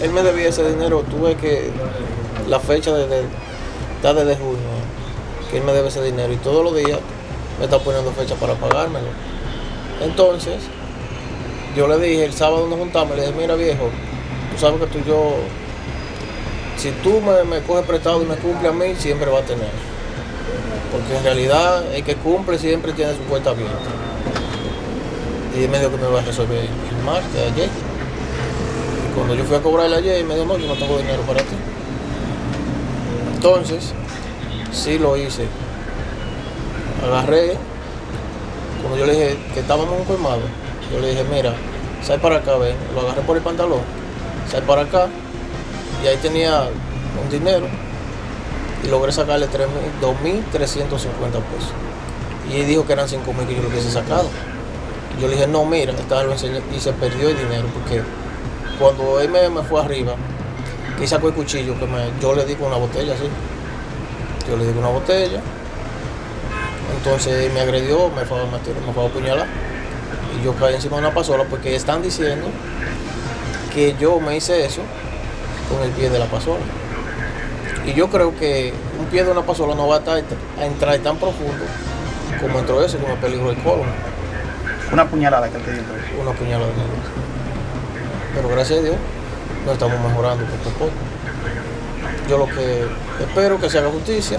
él me debía ese dinero, tuve que la fecha está desde junio, que él me debe ese dinero y todos los días me está poniendo fecha para pagármelo. Entonces, yo le dije, el sábado nos juntamos, le dije, mira viejo, tú sabes que tú yo, si tú me, me coges prestado y me cumple a mí, siempre va a tener. Porque en realidad el que cumple siempre tiene su cuenta abierta. Y me dijo que me va a resolver el martes, ayer. Cuando yo fui a cobrarle ayer, me dijo, no, yo no tengo dinero para ti. Entonces, sí lo hice. Agarré, cuando yo le dije que estábamos en un colmado, yo le dije, mira, sal para acá, ven. Lo agarré por el pantalón, sal para acá. Y ahí tenía un dinero y logré sacarle 3.000, 2.350 pesos. Y él dijo que eran 5.000 que yo lo hubiese sacado. Yo le dije, no, mira, esta lo enseñé y se perdió el dinero porque cuando él me, me fue arriba, y sacó el cuchillo, que me, yo le di con una botella así. Yo le di con una botella. Entonces él me agredió, me fue, me, tiró, me fue a apuñalar. Y yo caí encima de una pasola porque están diciendo que yo me hice eso con el pie de la pasola. Y yo creo que un pie de una pasola no va a, estar, a entrar tan profundo como entró ese, como el peligro del colon. Una puñalada que te dio. Una puñalada. Pero gracias a Dios nos estamos mejorando poco a poco. Yo lo que espero que se haga justicia.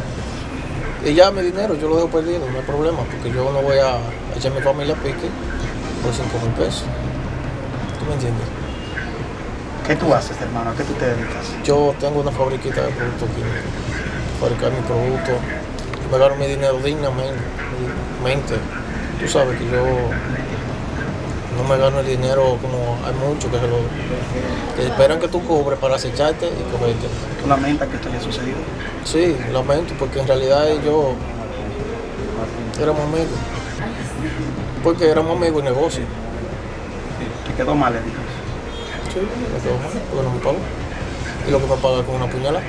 Y ya mi dinero yo lo dejo perdido, no hay problema, porque yo no voy a echar a mi familia a pique por 5 mil pesos. ¿Tú me entiendes? ¿Qué tú haces, hermano? ¿A qué tú te dedicas? Yo tengo una fabriquita de productos químicos. Fabricar mi producto. Me gano mi dinero dignamente. Tú sabes que yo no me gano el dinero como hay muchos que se lo que esperan que tú cobres para acecharte y cogerte. ¿Tú lamentas que esto haya sucedido? Sí, lamento, porque en realidad yo éramos amigos. Porque éramos amigos de negocio. ¿Te quedó mal, Edith? Sí, me quedó mal, porque no me pagó. Y lo que me paga con una puñalada.